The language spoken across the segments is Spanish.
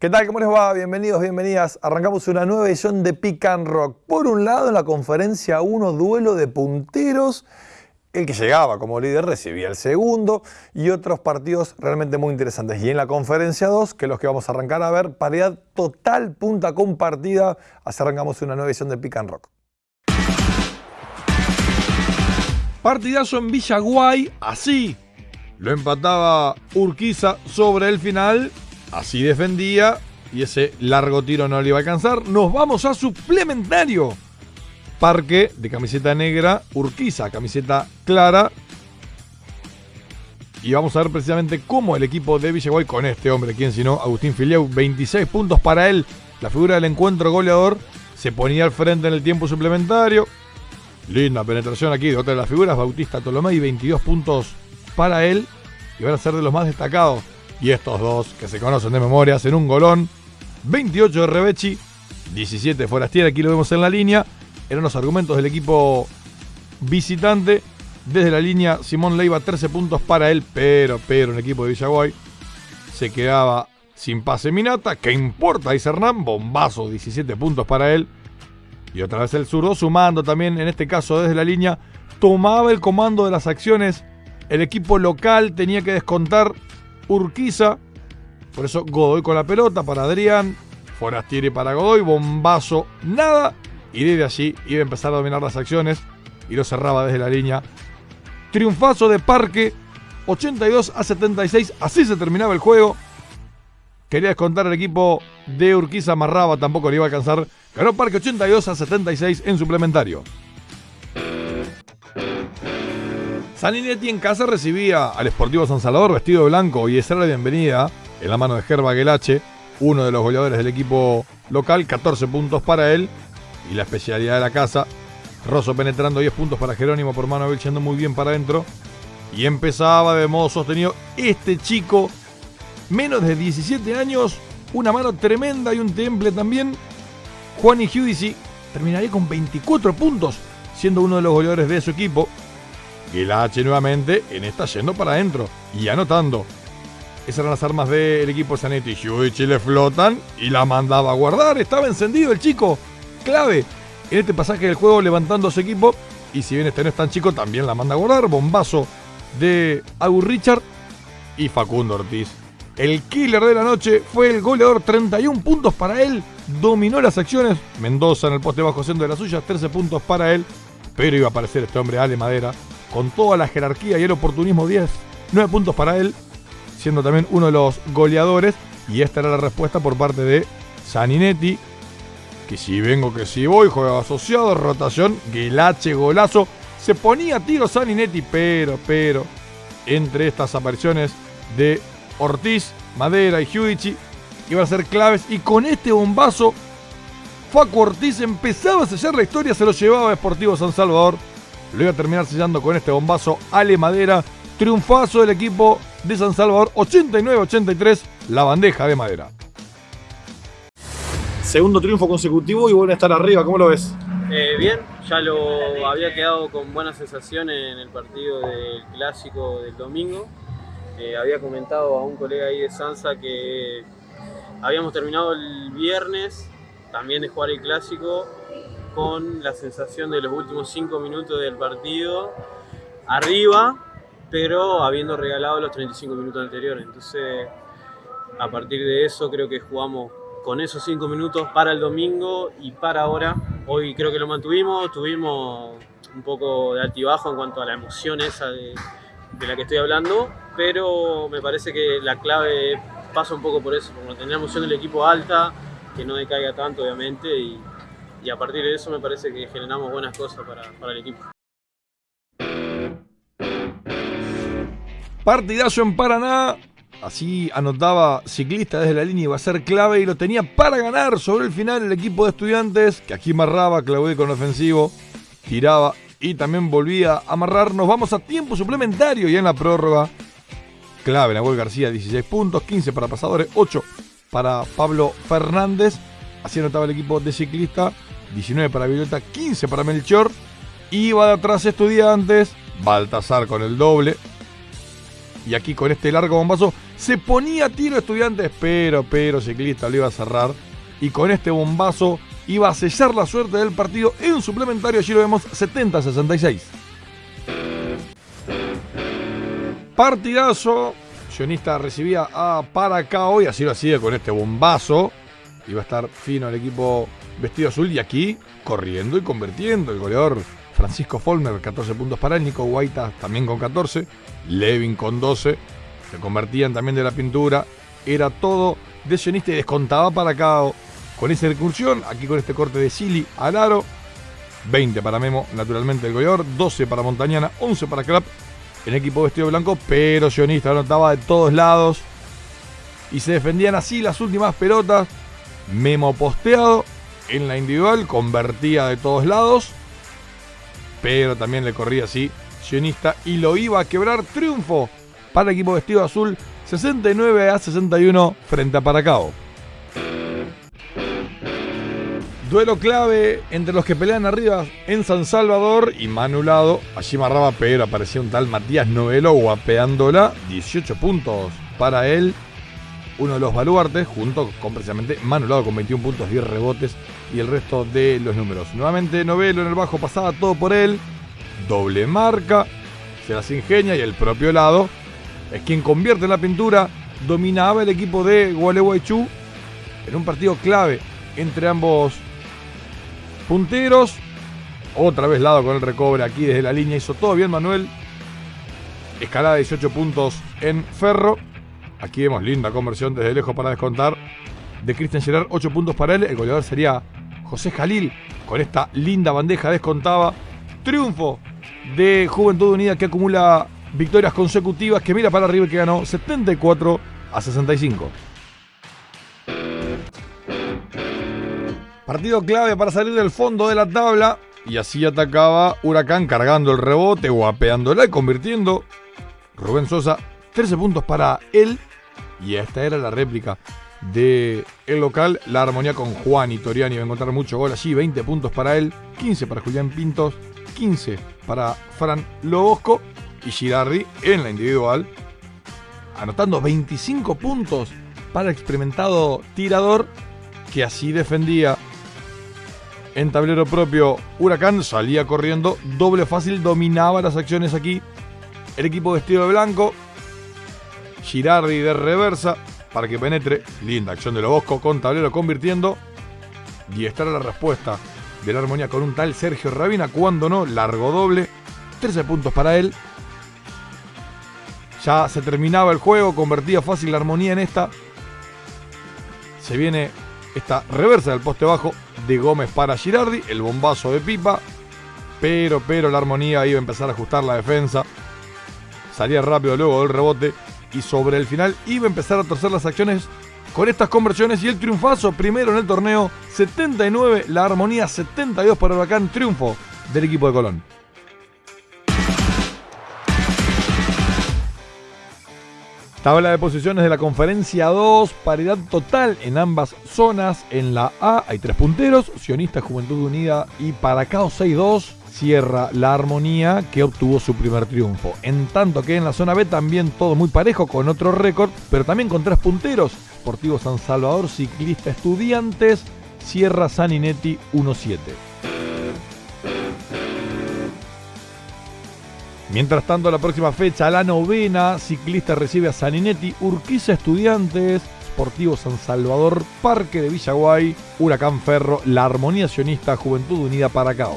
¿Qué tal? ¿Cómo les va? Bienvenidos, bienvenidas. Arrancamos una nueva edición de Pick and Rock. Por un lado, en la conferencia 1, duelo de punteros. El que llegaba como líder recibía el segundo y otros partidos realmente muy interesantes. Y en la conferencia 2, que es los que vamos a arrancar a ver, paridad total, punta compartida. Así arrancamos una nueva edición de Pick and Rock. Partidazo en Villaguay, así. Lo empataba Urquiza sobre el final Así defendía y ese largo tiro no le iba a alcanzar. Nos vamos a suplementario. Parque de camiseta negra, Urquiza, camiseta clara. Y vamos a ver precisamente cómo el equipo de Villaguay con este hombre, quien sino Agustín Filieu, 26 puntos para él, la figura del encuentro goleador, se ponía al frente en el tiempo suplementario. Linda penetración aquí de otra de las figuras, Bautista Tolomei, 22 puntos para él y van a ser de los más destacados y estos dos, que se conocen de memoria, hacen un golón. 28 de Rebechi, 17 de Forastiera, aquí lo vemos en la línea. Eran los argumentos del equipo visitante. Desde la línea, Simón Leiva, 13 puntos para él, pero, pero, el equipo de Villaguay se quedaba sin pase Minata. ¿Qué importa? Dice Hernán, bombazo, 17 puntos para él. Y otra vez el zurdo, sumando también, en este caso desde la línea, tomaba el comando de las acciones. El equipo local tenía que descontar Urquiza. Por eso Godoy con la pelota para Adrián. Forastieri para Godoy. Bombazo, nada. Y desde allí iba a empezar a dominar las acciones. Y lo cerraba desde la línea. Triunfazo de Parque. 82 a 76. Así se terminaba el juego. Quería descontar el equipo de Urquiza. Amarraba, tampoco le iba a alcanzar. Ganó Parque 82 a 76 en suplementario. Saninetti en casa recibía al Sportivo San Salvador vestido de blanco y esa era la bienvenida en la mano de Gerba Gelache, uno de los goleadores del equipo local, 14 puntos para él y la especialidad de la casa. Rosso penetrando 10 puntos para Jerónimo por mano yendo muy bien para adentro. Y empezaba de modo sostenido este chico, menos de 17 años, una mano tremenda y un temple también. Juan y Giudici terminaría con 24 puntos, siendo uno de los goleadores de su equipo. H nuevamente en esta yendo para adentro y anotando. Esas eran las armas del equipo Zanetti. Yuichi le flotan y la mandaba a guardar. Estaba encendido el chico. Clave en este pasaje del juego levantando su equipo. Y si bien este no es tan chico, también la manda a guardar. Bombazo de Agur Richard y Facundo Ortiz. El killer de la noche fue el goleador, 31 puntos para él. Dominó las acciones. Mendoza en el poste bajo siendo de las suyas, 13 puntos para él. Pero iba a aparecer este hombre, Ale Madera, con toda la jerarquía y el oportunismo 10, 9 puntos para él, siendo también uno de los goleadores. Y esta era la respuesta por parte de Saninetti, que si vengo, que si voy, juega asociado, rotación, Guelache, golazo. Se ponía tiro Saninetti, pero, pero, entre estas apariciones de Ortiz, Madera y Giudici, iban a ser claves. Y con este bombazo, Facu Ortiz empezaba a sellar la historia, se lo llevaba a Sportivo San Salvador lo iba a terminar sellando con este bombazo Ale Madera. Triunfazo del equipo de San Salvador, 89-83, la bandeja de madera. Segundo triunfo consecutivo y vuelve a estar arriba, ¿cómo lo ves? Eh, bien, ya lo había quedado con buenas sensaciones en el partido del clásico del domingo. Eh, había comentado a un colega ahí de Sansa que habíamos terminado el viernes también de jugar el clásico con la sensación de los últimos cinco minutos del partido arriba, pero habiendo regalado los 35 minutos anteriores. Entonces, a partir de eso creo que jugamos con esos cinco minutos para el domingo y para ahora. Hoy creo que lo mantuvimos, tuvimos un poco de altibajo en cuanto a la emoción esa de, de la que estoy hablando, pero me parece que la clave pasa un poco por eso, como tener la emoción del equipo alta, que no decaiga tanto obviamente y, y a partir de eso me parece que generamos buenas cosas para, para el equipo. Partidazo en Paraná. Así anotaba ciclista desde la línea, iba a ser clave y lo tenía para ganar sobre el final el equipo de estudiantes, que aquí amarraba, Claudio con ofensivo, tiraba y también volvía a amarrar. Nos vamos a tiempo suplementario y en la prórroga, clave Nahuel García, 16 puntos, 15 para pasadores, 8 para Pablo Fernández. Así anotaba el equipo de ciclista 19 para Violeta, 15 para Melchor. Iba de atrás Estudiantes, Baltasar con el doble. Y aquí con este largo bombazo Se ponía tiro estudiantes, pero, pero Ciclista lo iba a cerrar. Y con este bombazo iba a sellar la suerte del partido en suplementario. Allí lo vemos 70-66. Partidazo. Sionista recibía a Paracao y así lo hacía con este bombazo. Iba a estar fino el equipo vestido azul y aquí corriendo y convirtiendo. El goleador Francisco Folmer, 14 puntos para. Nico Guaita también con 14. Levin con 12. Se convertían también de la pintura. Era todo de Sionista y descontaba Paracao con esa incursión. Aquí con este corte de Sili al aro. 20 para Memo, naturalmente el goleador. 12 para Montañana. 11 para Clap en equipo vestido blanco, pero Sionista anotaba de todos lados. Y se defendían así las últimas pelotas. Memo posteado en la individual, convertía de todos lados. Pero también le corría así Sionista y lo iba a quebrar. Triunfo para el equipo vestido azul, 69 a 61 frente a Paracao. Duelo clave entre los que pelean arriba en San Salvador y Manulado. Allí marraba, pero aparecía un tal Matías Novelo guapeándola. 18 puntos para él. Uno de los baluartes, junto con precisamente Manulado con 21 puntos, 10 rebotes y el resto de los números. Nuevamente Novelo en el bajo pasaba todo por él. Doble marca. Se las ingenia y el propio lado es quien convierte en la pintura. Dominaba el equipo de Gualeguaychú en un partido clave entre ambos punteros. Otra vez lado con el recobre aquí desde la línea. Hizo todo bien Manuel. Escalada de 18 puntos en Ferro. Aquí vemos linda conversión desde lejos para descontar. De Cristian Gerard, 8 puntos para él. El goleador sería José Jalil. Con esta linda bandeja descontaba. Triunfo de Juventud Unida que acumula victorias consecutivas. Que mira para arriba y que ganó 74 a 65. Partido clave para salir del fondo de la tabla. Y así atacaba Huracán cargando el rebote, guapeándola y convirtiendo. Rubén Sosa, 13 puntos para él. Y esta era la réplica de el local. La armonía con Juan y Toriani va a encontrar mucho gol allí. 20 puntos para él, 15 para Julián Pintos, 15 para Fran Lobosco y Girardi en la individual. Anotando 25 puntos para el experimentado tirador que así defendía en tablero propio, Huracán salía corriendo, doble fácil, dominaba las acciones aquí. El equipo vestido de blanco, Girardi de reversa para que penetre. Linda acción de Lobosco con tablero convirtiendo. Y esta era la respuesta de la armonía con un tal Sergio Rabina. Cuando no, largo doble. 13 puntos para él. Ya se terminaba el juego, convertía fácil la armonía en esta. Se viene esta reversa del poste bajo de Gómez para Girardi, el bombazo de Pipa, pero, pero la armonía iba a empezar a ajustar la defensa, salía rápido luego del rebote y sobre el final iba a empezar a torcer las acciones con estas conversiones y el triunfazo primero en el torneo, 79, la armonía 72 para Huracán, triunfo del equipo de Colón. Tabla de posiciones de la conferencia 2, paridad total en ambas zonas. En la A hay tres punteros, Sionista Juventud Unida y Paracao 6-2 cierra la armonía que obtuvo su primer triunfo. En tanto que en la zona B también todo muy parejo con otro récord, pero también con tres punteros. Sportivo San Salvador, Ciclista Estudiantes, cierra Saninetti 1-7. Mientras tanto, la próxima fecha, la novena, Ciclista recibe a Saninetti, Urquiza Estudiantes, Sportivo San Salvador, Parque de Villaguay, Huracán Ferro, La Armonía Sionista, Juventud Unida Paracao.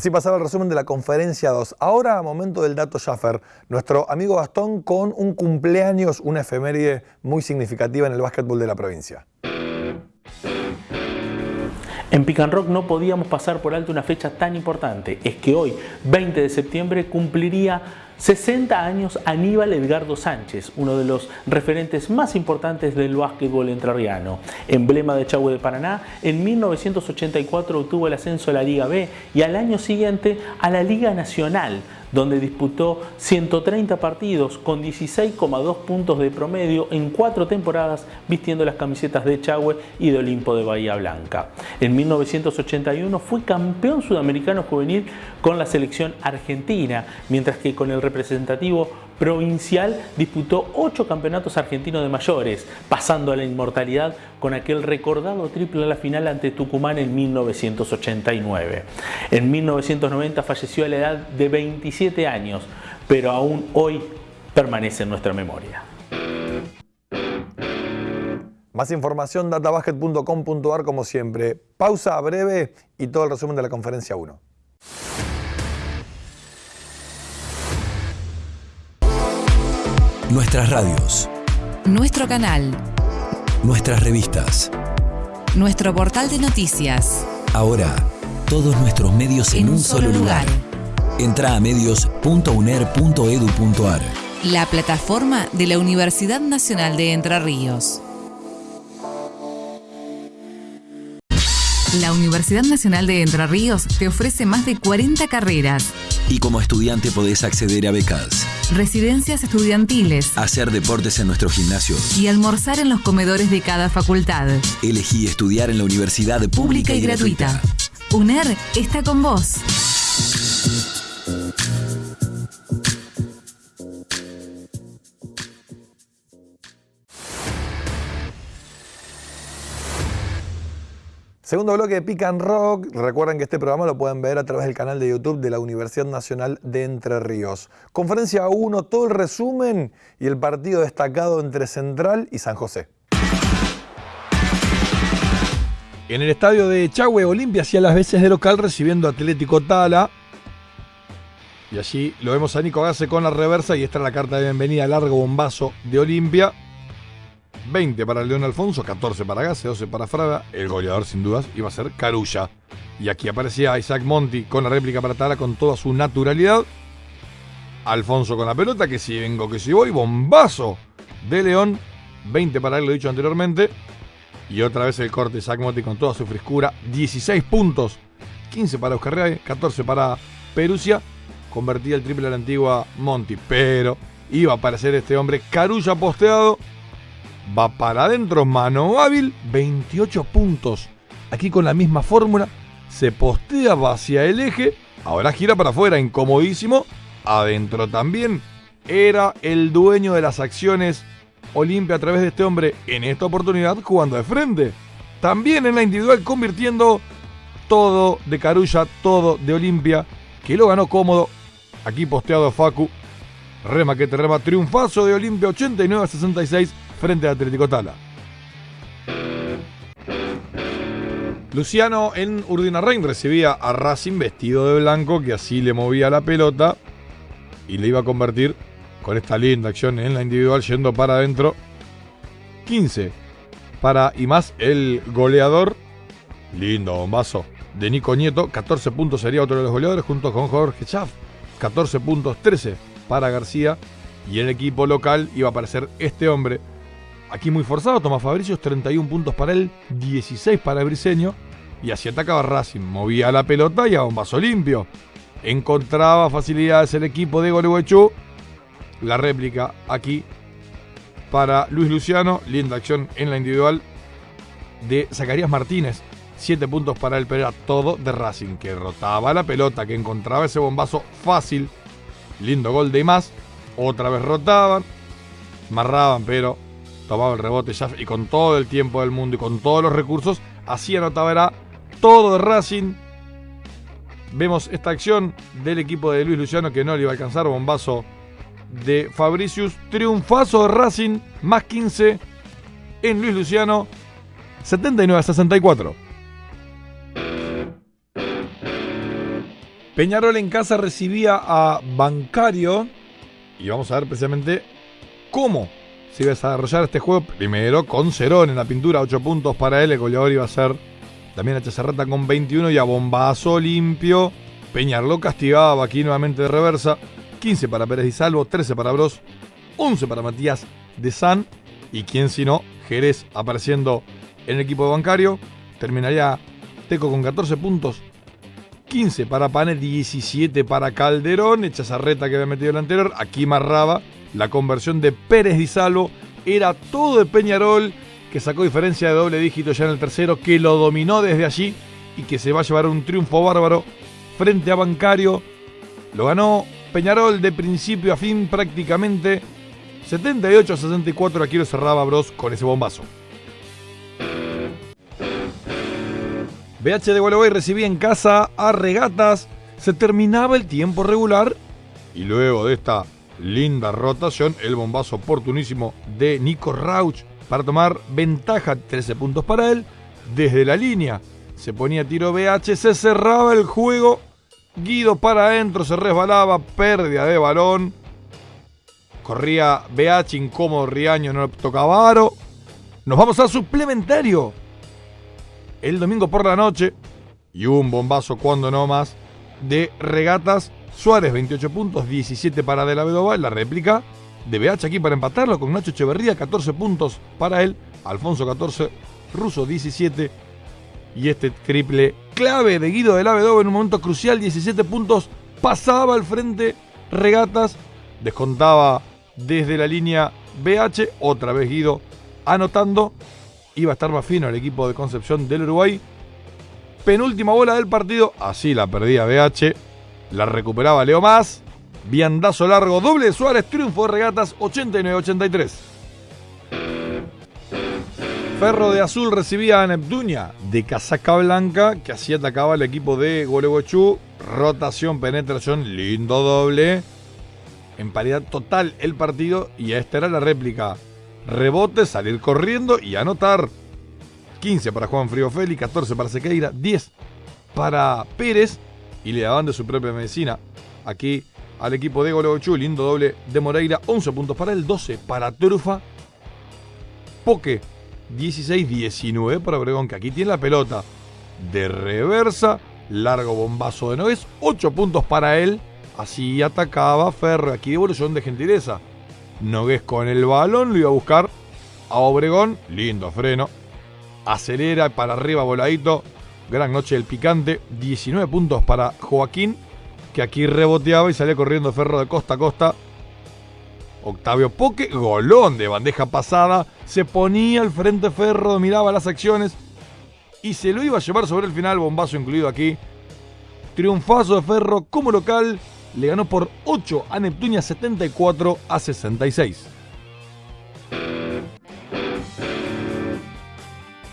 Así pasaba el resumen de la conferencia 2. Ahora, momento del dato Schaffer. Nuestro amigo Gastón con un cumpleaños, una efeméride muy significativa en el básquetbol de la provincia. En Pick and Rock no podíamos pasar por alto una fecha tan importante. Es que hoy, 20 de septiembre, cumpliría 60 años Aníbal Edgardo Sánchez, uno de los referentes más importantes del básquetbol entrerriano. Emblema de Chagüe de Paraná, en 1984 obtuvo el ascenso a la Liga B y al año siguiente a la Liga Nacional, donde disputó 130 partidos con 16,2 puntos de promedio en cuatro temporadas vistiendo las camisetas de Chagüe y de Olimpo de Bahía Blanca. En 1981 fue campeón sudamericano juvenil con la selección argentina, mientras que con el representativo provincial disputó ocho campeonatos argentinos de mayores, pasando a la inmortalidad con aquel recordado triple en la final ante Tucumán en 1989. En 1990 falleció a la edad de 27 años, pero aún hoy permanece en nuestra memoria. Más información databasket.com.ar como siempre. Pausa breve y todo el resumen de la conferencia 1. Nuestras radios. Nuestro canal. Nuestras revistas. Nuestro portal de noticias. Ahora, todos nuestros medios en, un solo lugar. Entra a medios.uner.edu.ar. La plataforma de la Universidad Nacional de Entre Ríos. La Universidad Nacional de Entre Ríos te ofrece más de 40 carreras, Y como estudiante podés acceder a becas, residencias estudiantiles hacer deportes en nuestros gimnasios. y almorzar en los comedores de cada facultad. Elegí estudiar en la universidad pública, Pública y gratuita. UNER está con vos. Segundo bloque de Pick and Rock. Recuerden que este programa lo pueden ver a través del canal de YouTube de la Universidad Nacional de Entre Ríos. Conferencia 1, todo el resumen y el partido destacado entre Central y San José. En el estadio de Chagüe, Olimpia hacía las veces de local recibiendo Atlético Tala. Y allí lo vemos a Nico Gase con la reversa y esta es la carta de bienvenida, largo bombazo de Olimpia. 20 para León Alfonso, 14 para Gase, 12 para Fraga. El goleador sin dudas iba a ser Carulla. Y aquí aparecía Isaac Monti con la réplica para Tala con toda su naturalidad. Alfonso con la pelota, que si vengo, que si voy, bombazo de León. 20 para él, lo he dicho anteriormente. Y otra vez el corte Isaac Monti con toda su frescura. 16 puntos. 15 para Oscar Reay, 14 para Perusia. Convertía el triple a la antigua Monti. Pero iba a aparecer este hombre Carulla posteado. Va para adentro, mano hábil, 28 puntos. Aquí con la misma fórmula. Se postea, hacia el eje. Ahora gira para afuera, incomodísimo. Adentro también. Era el dueño de las acciones Olimpia a través de este hombre en esta oportunidad jugando de frente. También en la individual convirtiendo todo de Carulla, todo de Olimpia, que lo ganó cómodo. Aquí posteado Facu. Rema que te rema. Triunfazo de Olimpia 89 a 66 frente a Atlético Tala. Luciano en Urdinarrain recibía a Racing vestido de blanco que así le movía la pelota y le iba a convertir con esta linda acción en la individual yendo para adentro. 15 para y más el goleador. Lindo bombazo de Nico Nieto. 14 puntos sería otro de los goleadores junto con Jorge Schaff. 14 puntos, 13 para García. Y el equipo local iba a aparecer este hombre. Aquí muy forzado, Tomás Fabricios, 31 puntos para él, 16 para el Briseño. Y así atacaba Racing. Movía la pelota y a bombazo limpio. Encontraba facilidades el equipo de Gualeguaychú. La réplica aquí para Luis Luciano. Linda acción en la individual de Zacarías Martínez. 7 puntos para él, pero era todo de Racing, que rotaba la pelota, que encontraba ese bombazo fácil. Lindo gol de más. Otra vez rotaban, marraban, pero tomaba el rebote y con todo el tiempo del mundo y con todos los recursos, así anotaba era todo de Racing. Vemos esta acción del equipo de Luis Luciano que no le iba a alcanzar, bombazo de Fabricius, triunfazo de Racing, más 15 en Luis Luciano, 79 a 64. Peñarol en casa recibía a Bancario y vamos a ver precisamente cómo se iba a desarrollar este juego. Primero con Cerón en la pintura, 8 puntos para él. El goleador iba a ser también H. Serrata con 21 y a bombazo limpio. Peñarol castigaba aquí nuevamente de reversa. 15 para Pérez y Salvo, 13 para Bros, 11 para Matías de San. Y quién si no, Jerez apareciendo en el equipo bancario. Terminaría Teco con 14 puntos. 15 para Pane, 17 para Calderón, Echazarreta que había metido el anterior, aquí marraba la conversión de Pérez Di Salvo, era todo de Peñarol, que sacó diferencia de doble dígito ya en el tercero, que lo dominó desde allí y que se va a llevar un triunfo bárbaro frente a Bancario. Lo ganó Peñarol de principio a fin prácticamente 78 a 64. Aquí lo cerraba Bros con ese bombazo. BH de Gualeguay recibía en casa a Regatas. Se terminaba el tiempo regular y luego de esta linda rotación, el bombazo oportunísimo de Nico Rauch para tomar ventaja, 13 puntos para él. Desde la línea se ponía tiro BH, se cerraba el juego. Guido para adentro, se resbalaba, pérdida de balón. Corría BH incómodo, Riaño no tocaba aro. Nos vamos al suplementario el domingo por la noche y un bombazo cuando no más de regatas. Suárez 28 puntos, 17 para De la Vedova, la réplica de BH aquí para empatarlo con Nacho Echeverría, 14 puntos para él, Alfonso 14, Russo 17 y este triple clave de Guido de la Vedova en un momento crucial, 17 puntos, pasaba al frente regatas, descontaba desde la línea BH, otra vez Guido anotando iba a estar más fino el equipo de Concepción del Uruguay. Penúltima bola del partido, así la perdía BH, la recuperaba Leo Más. Viandazo largo, doble de Suárez, triunfo de regatas 89-83. Ferro de Azul recibía a Neptunia de casaca blanca, que así atacaba el equipo de Gualeguaychú. Rotación, penetración, lindo doble. En paridad total el partido y esta era la réplica rebote, salir corriendo y anotar. 15 para Juan Frío Feli, 14 para Sequeira, 10 para Pérez y le daban de su propia medicina aquí al equipo de Goleochú, lindo doble de Moreira, 11 puntos para él, 12 para Trufa, Poque, 16-19 para Obregón, que aquí tiene la pelota de reversa, largo bombazo de Noves, 8 puntos para él, así atacaba Ferro, aquí devolución de gentileza. Nogués con el balón lo iba a buscar a Obregón. Lindo freno. Acelera para arriba voladito. Gran noche del picante. 19 puntos para Joaquín. Que aquí reboteaba y salía corriendo Ferro de costa a costa. Octavio Poque, golón de bandeja pasada. Se ponía al frente Ferro, miraba las acciones. Y se lo iba a llevar sobre el final, bombazo incluido aquí. Triunfazo de Ferro como local le ganó por 8 a Neptunia 74 a 66.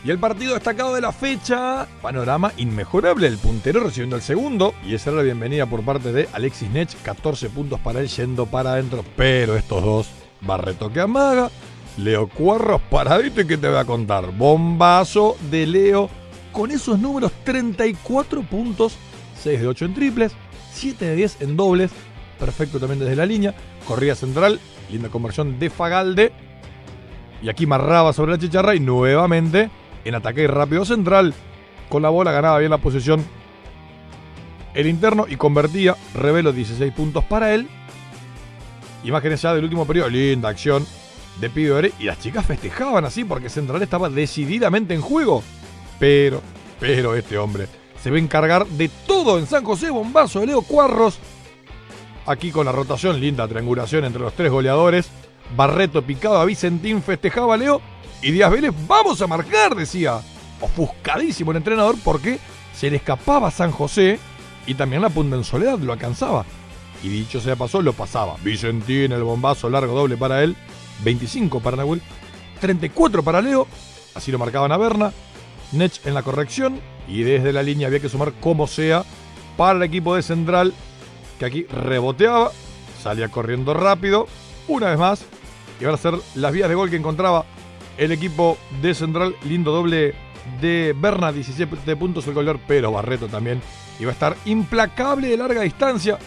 Y el partido destacado de la fecha, panorama inmejorable, el puntero recibiendo el segundo, y esa era la bienvenida por parte de Alexis Nech, 14 puntos para él yendo para adentro, pero estos dos, Barreto que amaga, Leo Cuarros paradito y que te voy a contar, bombazo de Leo, con esos números 34 puntos, 6 de 8 en triples, 7 de 10 en dobles, perfecto también desde la línea, corría central, linda conversión de Fagalde, y aquí marraba sobre la chicharra y nuevamente en ataque rápido central, con la bola ganaba bien la posición el interno y convertía, revelo 16 puntos para él. Imágenes ya del último periodo, linda acción de Pidore y las chicas festejaban así porque Central estaba decididamente en juego. Pero, pero este hombre se va a encargar de todo en San José. Bombazo de Leo Cuarros. Aquí con la rotación, linda triangulación entre los tres goleadores. Barreto picado a Vicentín, festejaba a Leo. Y Díaz Vélez, vamos a marcar, decía. Ofuscadísimo el entrenador porque se le escapaba a San José y también la punta en soledad lo alcanzaba. Y dicho sea pasó, lo pasaba. Vicentín, el bombazo largo doble para él. 25 para Nahuel. 34 para Leo. Así lo marcaban a Berna. Nech en la corrección y desde la línea había que sumar como sea para el equipo de Central que aquí reboteaba, salía corriendo rápido, una vez más, y van a ser las vías de gol que encontraba el equipo de Central, lindo doble de Berna, 17 puntos el goleador, pero Barreto también iba a estar implacable de larga distancia.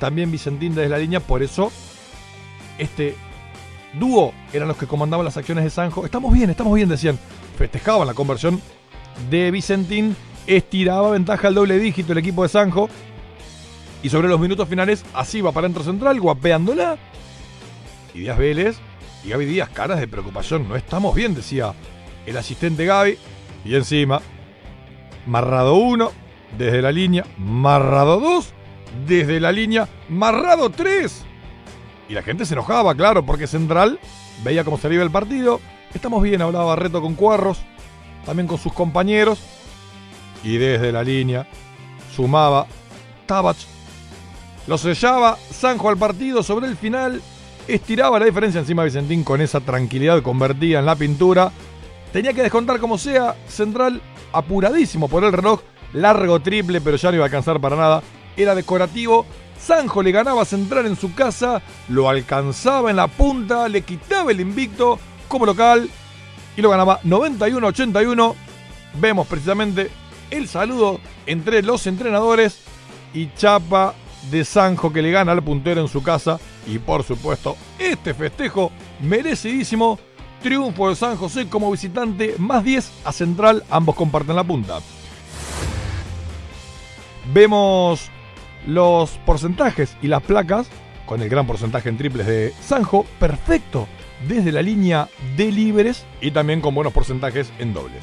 También Vicentín desde la línea, por eso este dúo eran los que comandaban las acciones de Sanjo. Estamos bien, estamos bien, decían. Festejaban la conversión de Vicentín. Estiraba ventaja al doble dígito el equipo de Sanjo. Y sobre los minutos finales, así va para central, guapeándola. Y Díaz Vélez y Gaby Díaz, caras de preocupación. No estamos bien, decía el asistente Gaby. Y encima, Marrado uno, desde la línea, Marrado 2, desde la línea, Marrado 3. Y la gente se enojaba, claro, porque Central veía cómo se el partido. Estamos bien, hablaba Barreto con Cuarros, también con sus compañeros. Y desde la línea sumaba Tabach. Lo sellaba Sanjo al partido sobre el final. Estiraba la diferencia encima Vicentín con esa tranquilidad convertida en la pintura. Tenía que descontar como sea. Central apuradísimo por el reloj. Largo triple, pero ya no iba a alcanzar para nada. Era decorativo. Sanjo le ganaba a Central en su casa. Lo alcanzaba en la punta. Le quitaba el invicto como local. Y lo ganaba 91-81. Vemos precisamente el saludo entre los entrenadores y Chapa de Sanjo que le gana al puntero en su casa. Y por supuesto, este festejo merecidísimo. Triunfo de San José como visitante, más 10 a Central, ambos comparten la punta. Vemos los porcentajes y las placas, con el gran porcentaje en triples de Sanjo, perfecto, desde la línea de libres y también con buenos porcentajes en dobles.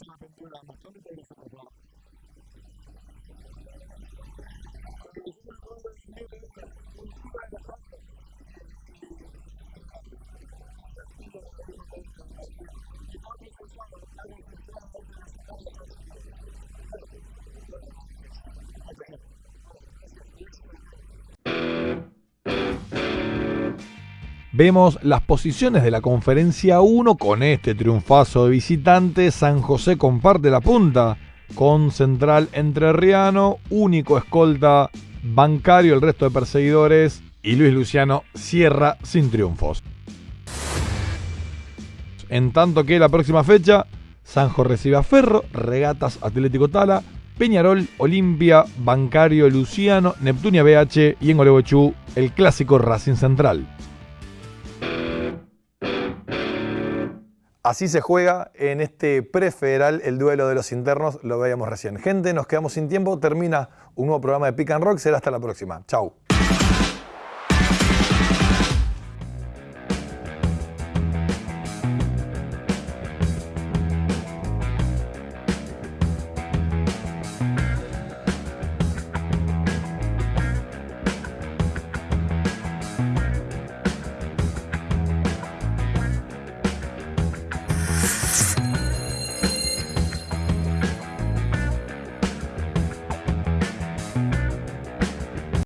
さん先生は求めていることは、これ、一番本当にね、Vemos las posiciones de la conferencia 1 con este triunfazo de visitante. San José comparte la punta con Central Entrerriano, único escolta bancario, el resto de perseguidores y Luis Luciano cierra sin triunfos. En tanto que la próxima fecha, Sanjo recibe a Ferro, Regatas Atlético Tala, Peñarol, Olimpia, Bancario Luciano, Neptunia BH y en Olegochú el clásico Racing Central. Así se juega en este prefederal el duelo de los internos, lo veíamos recién. Gente, nos quedamos sin tiempo, termina un nuevo programa de Pick Rock, será hasta la próxima. Chau.